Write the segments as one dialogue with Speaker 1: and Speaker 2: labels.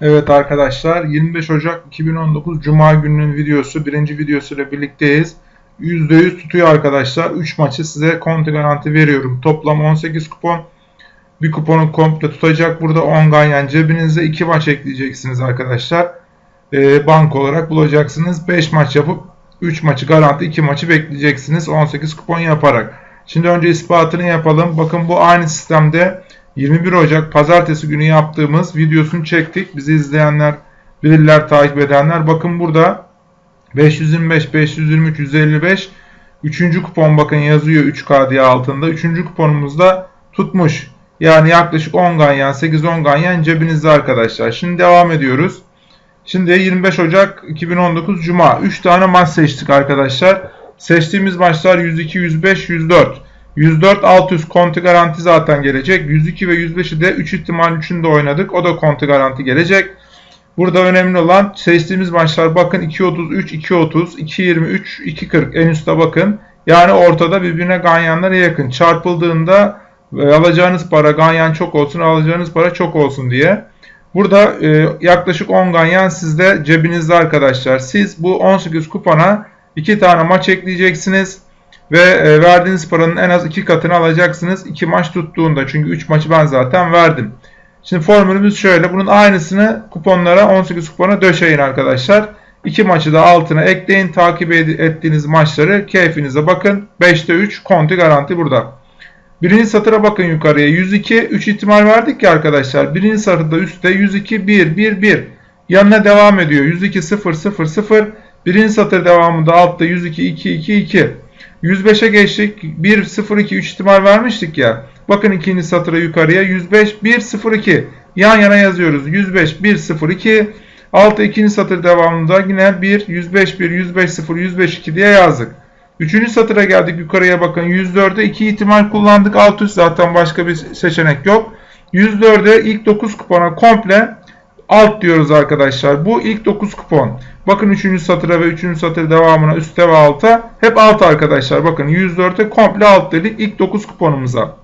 Speaker 1: Evet arkadaşlar 25 Ocak 2019 Cuma gününün videosu birinci videosu ile birlikteyiz. %100 tutuyor arkadaşlar. 3 maçı size konti garanti veriyorum. Toplam 18 kupon. Bir kuponu komple tutacak. Burada 10 ganyan cebinize 2 maç ekleyeceksiniz arkadaşlar. Ee, bank olarak bulacaksınız. 5 maç yapıp 3 maçı garanti 2 maçı bekleyeceksiniz. 18 kupon yaparak. Şimdi önce ispatını yapalım. Bakın bu aynı sistemde 21 Ocak pazartesi günü yaptığımız videosunu çektik. Bizi izleyenler bilirler, takip edenler. Bakın burada 525, 523, 155 Üçüncü kupon bakın yazıyor 3K diye altında. Üçüncü kuponumuzda tutmuş. Yani yaklaşık 10 ganyan, 8-10 ganyan cebinizde arkadaşlar. Şimdi devam ediyoruz. Şimdi 25 Ocak 2019 Cuma. 3 tane maç seçtik arkadaşlar. Seçtiğimiz maçlar 102, 105, 104. 104 alt üst konti garanti zaten gelecek. 102 ve 105'i de 3 ihtimal 3'ünde oynadık. O da konti garanti gelecek. Burada önemli olan seçtiğimiz maçlar bakın 2.33, 2.30, 2.23, 2.40 en üstte bakın. Yani ortada birbirine ganyanlara yakın. Çarpıldığında e, alacağınız para ganyan çok olsun, alacağınız para çok olsun diye. Burada e, yaklaşık 10 ganyan sizde cebinizde arkadaşlar. Siz bu 18 kupona 2 tane maç ekleyeceksiniz. Ve e, verdiğiniz paranın en az 2 katını alacaksınız 2 maç tuttuğunda. Çünkü 3 maçı ben zaten verdim. Şimdi formülümüz şöyle. Bunun aynısını kuponlara 18 kupona döşeyin arkadaşlar. 2 maçı da altına ekleyin. Takip ettiğiniz maçları keyfinize bakın. 5'te 3 konti garanti burada. Birinci satıra bakın yukarıya. 102 3 ihtimal verdik ki arkadaşlar. Birinci satırda üstte 102 1 1 1. Yanına devam ediyor. 102 0 0 0. Birinci satır devamında altta 102 2 2 2. 105'e geçtik. 1 0 2 3 ihtimal vermiştik ya. Bakın ikinci satıra yukarıya 105 1 0 2. Yan yana yazıyoruz. 105 1 0 2. Altta ikinci satır devamında yine 1 105 1 105 0 105 2 diye yazdık. Üçüncü satıra geldik yukarıya bakın 104'e 2 ihtimal kullandık. Alt üst zaten başka bir seçenek yok. 104'e ilk 9 kupona komple alt diyoruz arkadaşlar. Bu ilk 9 kupon. Bakın 3. satıra ve 3. satır devamına üstte ve alta. Hep alt arkadaşlar. Bakın 104'e komple alt dedik ilk 9 kuponumuza.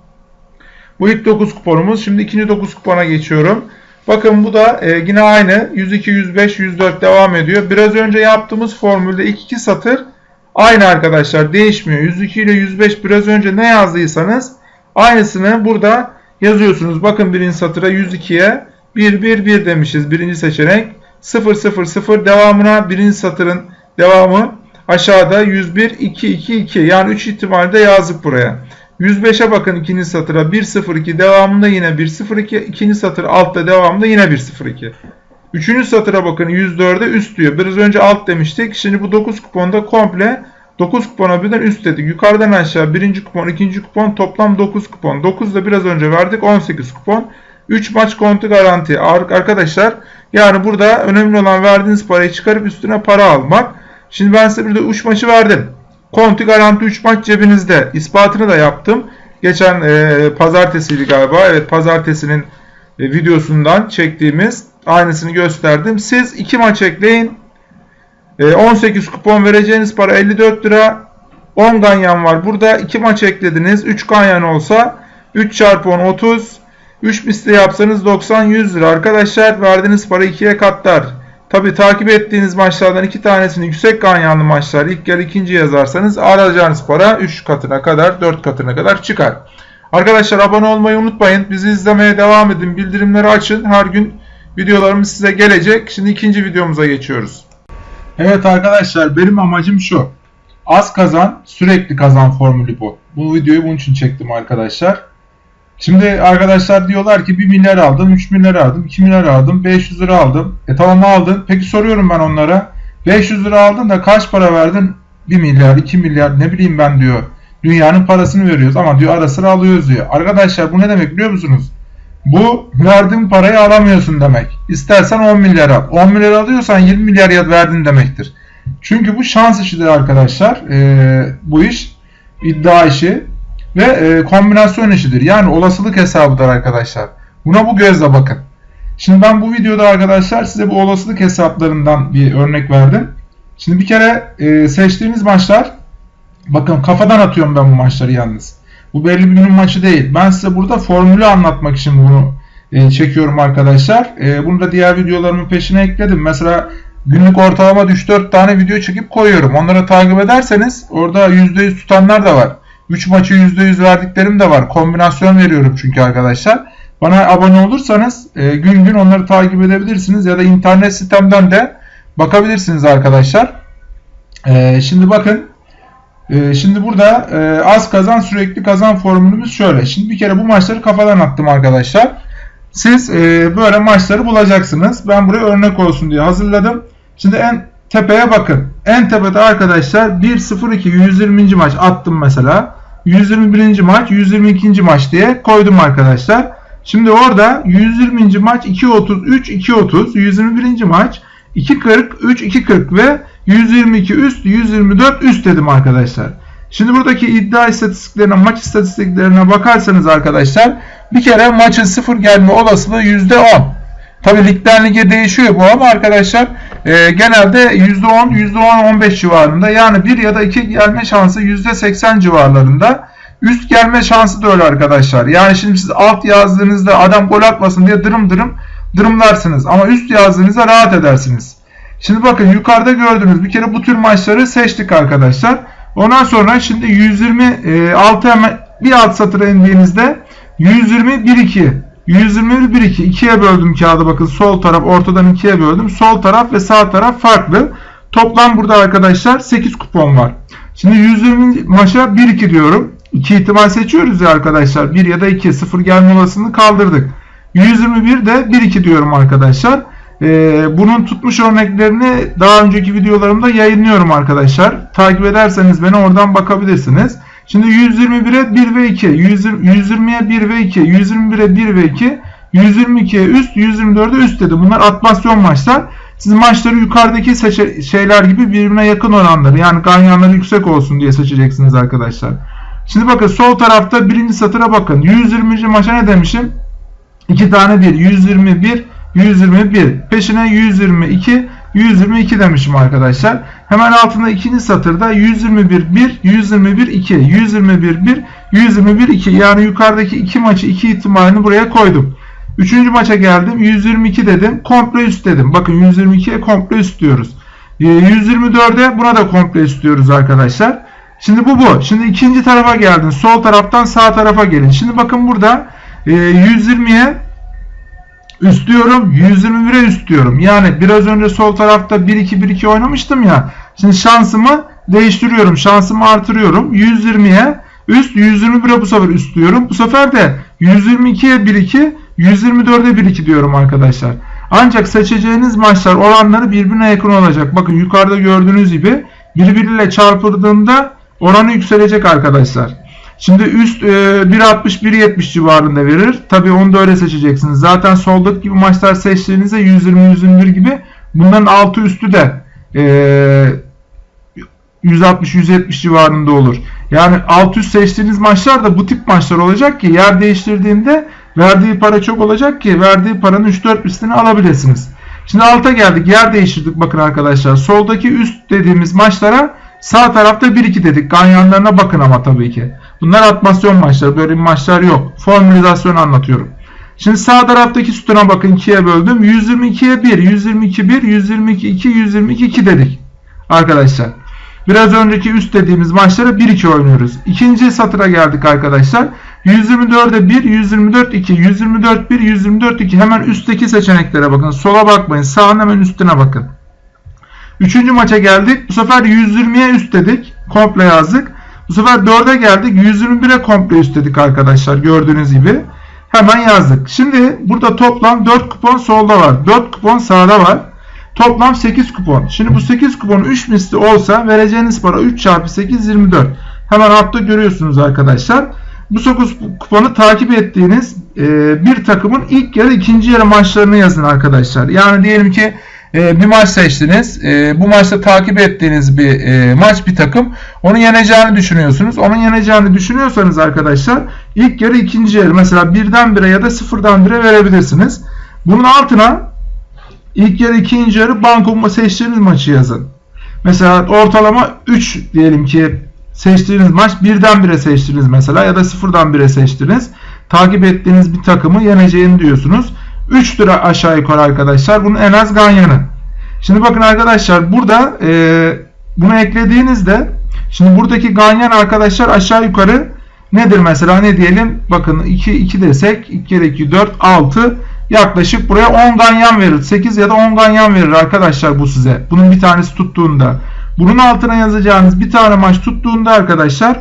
Speaker 1: Bu ilk 9 kuponumuz. Şimdi ikinci 9 kupona geçiyorum. Bakın bu da e, yine aynı. 102, 105, 104 devam ediyor. Biraz önce yaptığımız formülde ilk iki satır aynı arkadaşlar. Değişmiyor. 102 ile 105 biraz önce ne yazdıysanız aynısını burada yazıyorsunuz. Bakın birinci satıra 102'ye 1, 1, 1 demişiz. Birinci seçenek. 0, 0, 0 devamına birinci satırın devamı aşağıda 101, 2, 2, 2. Yani 3 ihtimalde yazdık buraya. 105'e bakın ikinci satıra 102 devamında yine 102 ikinci satır altta devamında yine 102. Üçüncü satıra bakın 104'e üst diyor. Biraz önce alt demiştik. Şimdi bu 9 kuponda komple 9 kupona birden üst dedik. Yukarıdan aşağı birinci kupon, ikinci kupon toplam 9 kupon. 9 da biraz önce verdik 18 kupon. 3 maç kontu garanti. Arkadaşlar yani burada önemli olan verdiğiniz parayı çıkarıp üstüne para almak. Şimdi ben size burada 3 maçı verdim. Konti garanti 3 maç cebinizde. İspatını da yaptım. Geçen e, pazartesiydi galiba. Evet pazartesinin e, videosundan çektiğimiz aynısını gösterdim. Siz 2 maç ekleyin. E, 18 kupon vereceğiniz para 54 lira. 10 ganyan var. Burada 2 maç eklediniz. 3 ganyan olsa 3 çarpı 10 30. 3 misli yapsanız 90-100 lira. Arkadaşlar verdiğiniz para 2'ye katlar. Tabi takip ettiğiniz maçlardan iki tanesini yüksek ganyanlı maçlar ilk yarı ikinci yazarsanız alacağınız para 3 katına kadar 4 katına kadar çıkar. Arkadaşlar abone olmayı unutmayın. Bizi izlemeye devam edin. Bildirimleri açın. Her gün videolarımız size gelecek. Şimdi ikinci videomuza geçiyoruz. Evet arkadaşlar benim amacım şu. Az kazan sürekli kazan formülü bu. Bu videoyu bunun için çektim arkadaşlar. Şimdi arkadaşlar diyorlar ki 1 milyar aldım, 3 milyar aldım, 2 milyar aldım, 500 lira aldım. E tamam aldın. Peki soruyorum ben onlara. 500 lira aldın da kaç para verdin? 1 milyar, 2 milyar ne bileyim ben diyor. Dünyanın parasını veriyoruz ama diyor ara sıra alıyoruz diyor. Arkadaşlar bu ne demek biliyor musunuz? Bu verdiğin parayı alamıyorsun demek. İstersen 10 milyar al. 10 milyar alıyorsan 20 milyar verdin demektir. Çünkü bu şans işidir arkadaşlar. Ee, bu iş iddia işi ve e, kombinasyon işidir. Yani olasılık hesabıdır arkadaşlar. Buna bu gözle bakın. Şimdi ben bu videoda arkadaşlar size bu olasılık hesaplarından bir örnek verdim. Şimdi bir kere e, seçtiğiniz maçlar bakın kafadan atıyorum ben bu maçları yalnız. Bu belli bir günün maçı değil. Ben size burada formülü anlatmak için bunu e, çekiyorum arkadaşlar. E, bunu da diğer videolarımın peşine ekledim. Mesela günlük ortalama 3-4 tane video çekip koyuyorum. Onları takip ederseniz orada %100 tutanlar da var. 3 maçı %100 verdiklerim de var. Kombinasyon veriyorum çünkü arkadaşlar. Bana abone olursanız e, gün gün onları takip edebilirsiniz ya da internet sitemden de bakabilirsiniz arkadaşlar. E, şimdi bakın e, şimdi burada e, az kazan sürekli kazan formülümüz şöyle. Şimdi bir kere bu maçları kafadan attım arkadaşlar. Siz e, böyle maçları bulacaksınız. Ben buraya örnek olsun diye hazırladım. Şimdi en tepeye bakın. En tepede arkadaşlar 1-0-2 120. maç attım mesela. 121. maç 122. maç diye koydum arkadaşlar. Şimdi orada 120. maç 2.33 2.30 121. maç 2.40 3 2.40 ve 122 üst 124 üst dedim arkadaşlar. Şimdi buradaki iddia istatistiklerine maç istatistiklerine bakarsanız arkadaşlar bir kere maçın sıfır gelme olasılığı %10. Tabi ligden lige değişiyor bu ama arkadaşlar e, genelde %10, %10-15 civarında yani 1 ya da 2 gelme şansı %80 civarlarında. Üst gelme şansı da öyle arkadaşlar. Yani şimdi siz alt yazdığınızda adam gol atmasın diye dırım dırım dırımlarsınız. Ama üst yazdığınızda rahat edersiniz. Şimdi bakın yukarıda gördüğünüz bir kere bu tür maçları seçtik arkadaşlar. Ondan sonra şimdi 126 hemen bir alt satıra indiğinizde 120 1 2 121 1 2 ikiye böldüm kağıdı bakın sol taraf ortadan ikiye böldüm. Sol taraf ve sağ taraf farklı. Toplam burada arkadaşlar 8 kupon var. Şimdi 120 maça 1 2 diyorum. 2 ihtimal seçiyoruz ya arkadaşlar. 1 ya da 2 0 gelme olasılığını kaldırdık. 121 de 1 2 diyorum arkadaşlar. Ee, bunun tutmuş örneklerini daha önceki videolarımda yayınlıyorum arkadaşlar. Takip ederseniz beni oradan bakabilirsiniz. Şimdi 121'e 1 ve 2, 120'ye 1 ve 2, 121'e 1 ve 2, 122'ye üst, 124'e üst dedi. Bunlar atmasyon maçlar. Siz maçları yukarıdaki şeyler gibi birbirine yakın oranları yani ganyanları yüksek olsun diye seçeceksiniz arkadaşlar. Şimdi bakın sol tarafta birinci satıra bakın. 120. maça ne demişim? 2 tane 1. 121, 121. Peşine 122, 122 demişim arkadaşlar. Hemen altında ikinci satırda 121 1, 121 2, 121 1, 121 2. Yani yukarıdaki iki maçı iki ihtimalini buraya koydum. Üçüncü maça geldim. 122 dedim. Komple üst dedim. Bakın 122'ye komple üst diyoruz. 124'e ee, buna da komple üst diyoruz arkadaşlar. Şimdi bu bu. Şimdi ikinci tarafa geldin. Sol taraftan sağ tarafa gelin. Şimdi bakın burada 120'ye üst diyorum. 121'e üst diyorum. Yani biraz önce sol tarafta 1-2-1-2 oynamıştım ya. Şimdi şansımı değiştiriyorum. Şansımı artırıyorum. 120'ye üst 121'e bu sefer üst diyorum. Bu sefer de 122'ye 1-2 124'e 1-2 diyorum arkadaşlar. Ancak seçeceğiniz maçlar oranları birbirine yakın olacak. Bakın yukarıda gördüğünüz gibi birbiriyle çarpıldığında oranı yükselecek arkadaşlar. Şimdi üst e, 1.60-1.70 civarında verir. Tabi onu da öyle seçeceksiniz. Zaten soldaki gibi maçlar seçtiğinizde 120-121 gibi bunların altı üstü de e, 160-170 civarında olur. Yani alt üst seçtiğiniz maçlar da bu tip maçlar olacak ki yer değiştirdiğinde verdiği para çok olacak ki verdiği paranın 3-4 üstünü alabilirsiniz. Şimdi alta geldik. Yer değiştirdik bakın arkadaşlar. Soldaki üst dediğimiz maçlara sağ tarafta 1-2 dedik. Ganyanlarına bakın ama tabii ki. Bunlar atmasyon maçları. Böyle maçlar yok. Formülizasyon anlatıyorum. Şimdi sağ taraftaki sütuna bakın 2'ye böldüm. 122'ye 1, 122 1, 122 2, 122 2 dedik. Arkadaşlar. Biraz önceki üst dediğimiz maçlara 1-2 oynuyoruz. İkinci satıra geldik arkadaşlar. 124'e 1, 124 2, 124 1, 124 2. Hemen üstteki seçeneklere bakın. Sola bakmayın. Sağın hemen üstüne bakın. Üçüncü maça geldik. Bu sefer 120'ye üst dedik. Komple yazdık. Bu sefer 4'e geldik. 121'e komple üst dedik arkadaşlar. Gördüğünüz gibi. Hemen yazdık. Şimdi burada toplam 4 kupon solda var. 4 kupon sağda var. Toplam 8 kupon. Şimdi bu 8 kupon 3 misli olsa vereceğiniz para 3 çarpı 8 24. Hemen altta görüyorsunuz arkadaşlar. Bu 9 kuponu takip ettiğiniz e, bir takımın ilk yarı ikinci yarı maçlarını yazın arkadaşlar. Yani diyelim ki e, bir maç seçtiniz. E, bu maçta takip ettiğiniz bir e, maç bir takım. Onu yeneceğini düşünüyorsunuz. Onun yeneceğini düşünüyorsanız arkadaşlar ilk yarı ikinci yarı mesela birden bire ya da sıfırdan bire verebilirsiniz. Bunun altına ilk yarı ikinci yarı banko seçtiğiniz maçı yazın. Mesela ortalama 3 diyelim ki seçtiğiniz maç birden bire seçtiniz mesela ya da sıfırdan bire seçtiniz. takip ettiğiniz bir takımı yeneceğini diyorsunuz. 3 lira aşağı yukarı arkadaşlar. Bunun en az ganyanı. Şimdi bakın arkadaşlar burada e, bunu eklediğinizde şimdi buradaki ganyan arkadaşlar aşağı yukarı nedir mesela ne diyelim bakın 2 2 desek 2 kere 2 4 6 yaklaşık buraya 10 ganyan verir. 8 ya da 10 ganyan verir arkadaşlar bu size. Bunun bir tanesi tuttuğunda. Bunun altına yazacağınız bir tane maç tuttuğunda arkadaşlar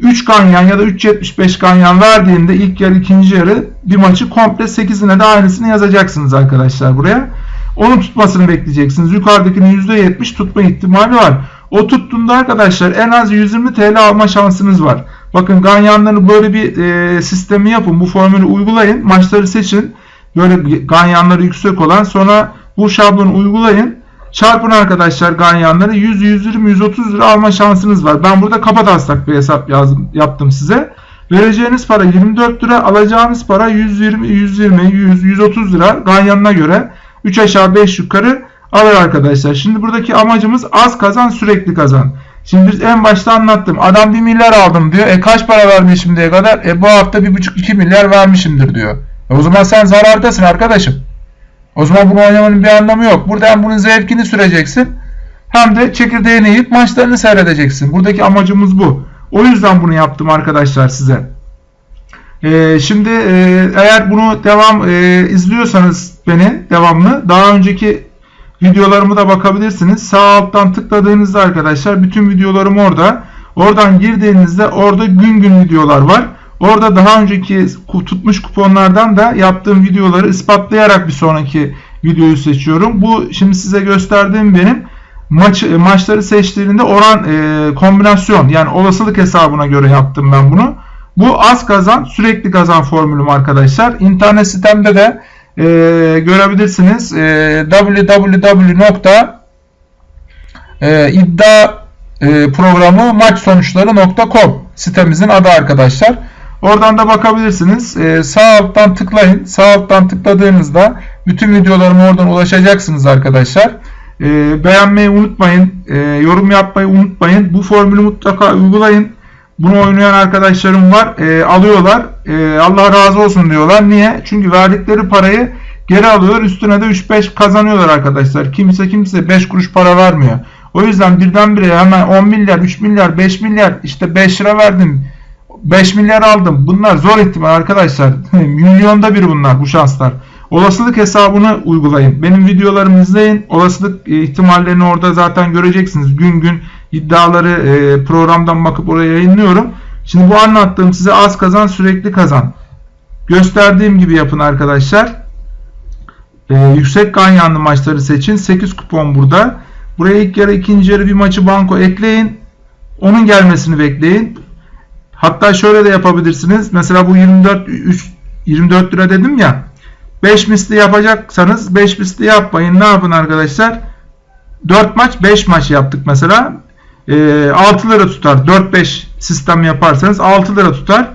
Speaker 1: 3 ganyan ya da 3.75 ganyan verdiğinde ilk yarı ikinci yarı bir maçı komple 8'ine de aynısını yazacaksınız arkadaşlar buraya. Onun tutmasını bekleyeceksiniz. Yukarıdakinin %70 tutma ihtimali var. O tuttuğunda arkadaşlar en az 120 TL alma şansınız var. Bakın ganyanları böyle bir e, sistemi yapın. Bu formülü uygulayın. Maçları seçin. Böyle ganyanları yüksek olan sonra bu şablonu uygulayın. Çarpın arkadaşlar ganyanları 100, 120, 130 lira alma şansınız var. Ben burada kapataslak bir hesap yazdım, yaptım size. Vereceğiniz para 24 lira, alacağınız para 120, 120, 100, 130 lira ganyanına göre 3 aşağı 5 yukarı alır arkadaşlar. Şimdi buradaki amacımız az kazan sürekli kazan. Şimdi biz en başta anlattım. Adam 1 milyar aldım diyor. E kaç para vermiş şimdiye kadar? E bu hafta 1,5-2 milyar vermişimdir diyor. E o zaman sen zarardasın arkadaşım. O zaman bunu oynamanın bir anlamı yok. Burada hem bunun zevkini süreceksin hem de çekirdeğini yiyip maçlarını seyredeceksin. Buradaki amacımız bu. O yüzden bunu yaptım arkadaşlar size. Ee, şimdi e, eğer bunu devam e, izliyorsanız beni devamlı daha önceki videolarımı da bakabilirsiniz. Sağ alttan tıkladığınızda arkadaşlar bütün videolarım orada. Oradan girdiğinizde orada gün gün videolar var. Orada daha önceki tutmuş kuponlardan da yaptığım videoları ispatlayarak bir sonraki videoyu seçiyorum. Bu şimdi size gösterdiğim benim maç maçları seçtiğinde oran e, kombinasyon yani olasılık hesabına göre yaptım ben bunu. Bu az kazan sürekli kazan formülüm arkadaşlar. İnternet sitemde de e, görebilirsiniz. E, www.iddia e, sitemizin adı arkadaşlar. Oradan da bakabilirsiniz. Ee, sağ alttan tıklayın. Sağ alttan tıkladığınızda bütün videolarıma oradan ulaşacaksınız arkadaşlar. Ee, beğenmeyi unutmayın. Ee, yorum yapmayı unutmayın. Bu formülü mutlaka uygulayın. Bunu oynayan arkadaşlarım var. Ee, alıyorlar. Ee, Allah razı olsun diyorlar. Niye? Çünkü verdikleri parayı geri alıyorlar. Üstüne de 3-5 kazanıyorlar arkadaşlar. Kimse kimse 5 kuruş para vermiyor. O yüzden birdenbire hemen 10 milyar, 3 milyar, 5 milyar işte 5 lira verdim 5 milyar aldım. Bunlar zor ihtimal arkadaşlar. Milyonda bir bunlar bu şanslar. Olasılık hesabını uygulayın. Benim videolarımı izleyin. Olasılık e, ihtimallerini orada zaten göreceksiniz. Gün gün iddiaları e, programdan bakıp oraya yayınlıyorum. Şimdi bu anlattığım size az kazan sürekli kazan. Gösterdiğim gibi yapın arkadaşlar. Ee, yüksek ganyanlı maçları seçin. 8 kupon burada. Buraya ilk yarı ikinci yarı bir maçı banko ekleyin. Onun gelmesini bekleyin. Hatta şöyle de yapabilirsiniz. Mesela bu 24 3 24 lira dedim ya. 5 misli yapacaksanız 5 misli yapmayın. Ne yapın arkadaşlar? 4 maç 5 maç yaptık mesela. E, 6 lira tutar. 4-5 sistem yaparsanız 6 lira tutar.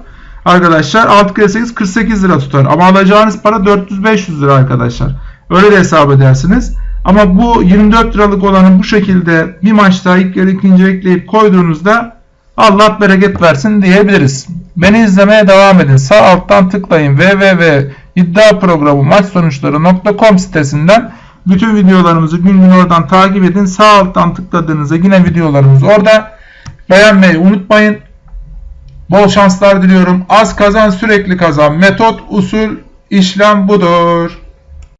Speaker 1: Arkadaşlar 6 kere 8 48 lira tutar. Ama alacağınız para 400-500 lira arkadaşlar. Öyle de hesap edersiniz. Ama bu 24 liralık olanı bu şekilde bir maçta ilk yarı ikinci ekleyip koyduğunuzda Allah bereket versin diyebiliriz. Beni izlemeye devam edin. Sağ alttan tıklayın www.iddiaprogramı maç sonuçları.com sitesinden bütün videolarımızı gün gün oradan takip edin. Sağ alttan tıkladığınızda yine videolarımız orada. Beğenmeyi unutmayın. Bol şanslar diliyorum. Az kazan sürekli kazan. Metot, usul, işlem budur.